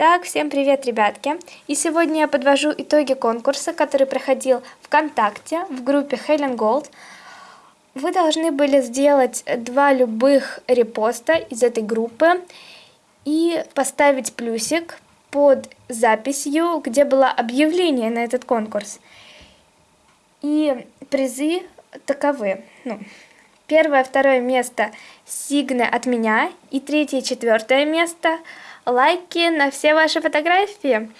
Итак, всем привет, ребятки! И сегодня я подвожу итоги конкурса, который проходил ВКонтакте в группе Helen Gold. Вы должны были сделать два любых репоста из этой группы и поставить плюсик под записью, где было объявление на этот конкурс. И призы таковы. Ну, первое, второе место сигны от меня и третье, четвертое место лайки на все ваши фотографии.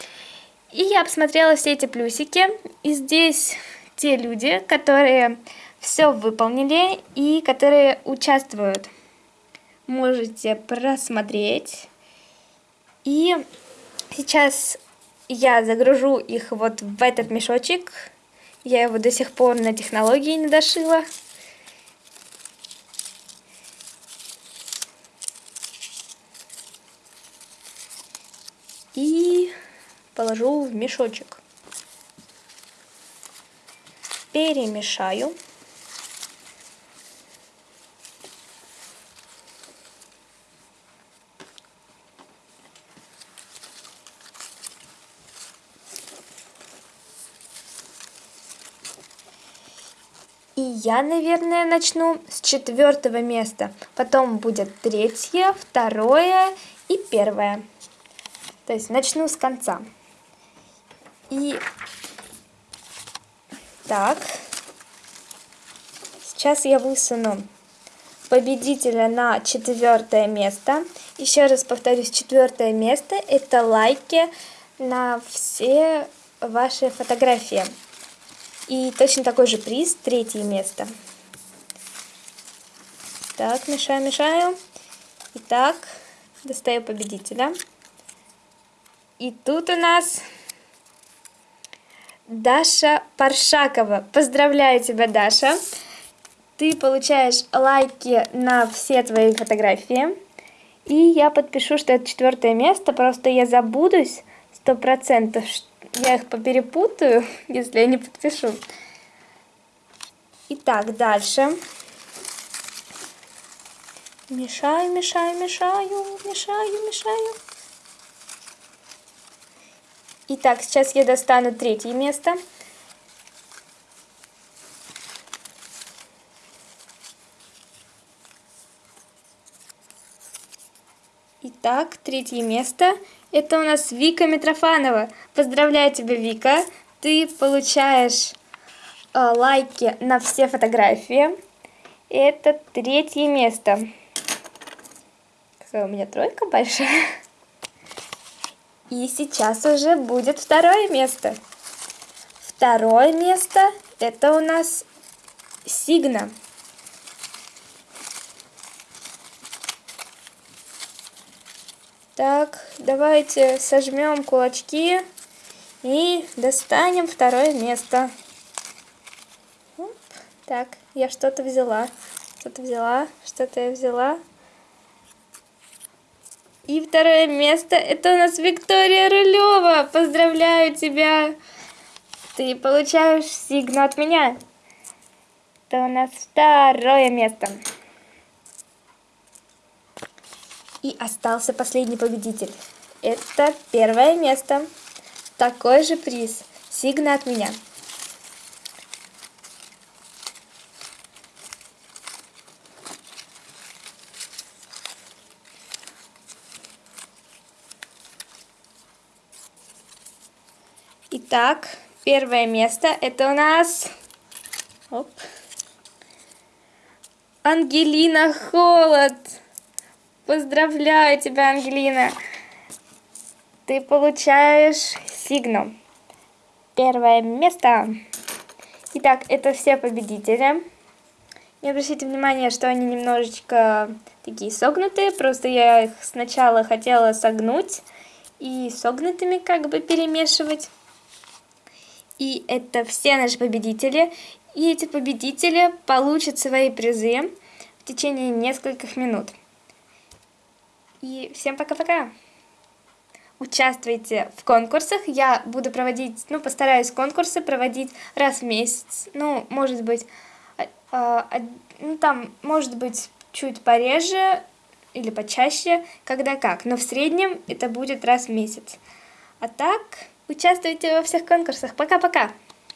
И я посмотрела все эти плюсики, и здесь те люди, которые все выполнили и которые участвуют. Можете просмотреть. И сейчас я загружу их вот в этот мешочек. Я его до сих пор на технологии не дошила. И положу в мешочек. Перемешаю. И я, наверное, начну с четвертого места. Потом будет третье, второе и первое. То есть начну с конца. И так, сейчас я высуну победителя на четвертое место. Еще раз повторюсь, четвертое место это лайки на все ваши фотографии. И точно такой же приз, третье место. Так, мешаю, мешаю. Итак, достаю победителя. И тут у нас Даша Паршакова. Поздравляю тебя, Даша. Ты получаешь лайки на все твои фотографии. И я подпишу, что это четвертое место, просто я забудусь сто процентов, я их поперепутаю, если я не подпишу. Итак, дальше. Мешаю, мешаю, мешаю, мешаю, мешаю. Итак, сейчас я достану третье место. Итак, третье место. Это у нас Вика Митрофанова. Поздравляю тебя, Вика. Ты получаешь э, лайки на все фотографии. Это третье место. Какая у меня тройка большая. И сейчас уже будет второе место. Второе место это у нас Сигна. Так, давайте сожмем кулачки и достанем второе место. Оп, так, я что-то взяла, что-то взяла, что-то я взяла. И второе место это у нас Виктория Рулева. Поздравляю тебя! Ты получаешь сигну от меня. Это у нас второе место. И остался последний победитель. Это первое место. Такой же приз. Сигна от меня. Итак, первое место это у нас... Оп. Ангелина Холод. Поздравляю тебя, Ангелина. Ты получаешь сигну. Первое место. Итак, это все победители. Не обращайте внимания, что они немножечко такие согнутые. Просто я их сначала хотела согнуть и согнутыми как бы перемешивать. И это все наши победители. И эти победители получат свои призы в течение нескольких минут. И всем пока-пока! Участвуйте в конкурсах. Я буду проводить, ну, постараюсь конкурсы проводить раз в месяц. Ну, может быть, э, э, ну, там, может быть, чуть пореже, или почаще, когда как. Но в среднем это будет раз в месяц. А так, участвуйте во всех конкурсах. Пока-пока!